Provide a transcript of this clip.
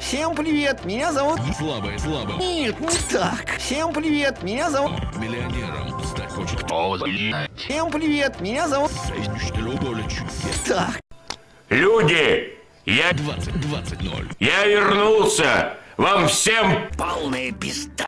Всем привет, меня зовут... Слабое, слабое. Нет, не так. Всем привет, меня зовут... Миллионером стать хочет. Всем привет, меня зовут... Так. Люди, я, 20, 20, 0. я вернулся. Вам всем Полная пизда.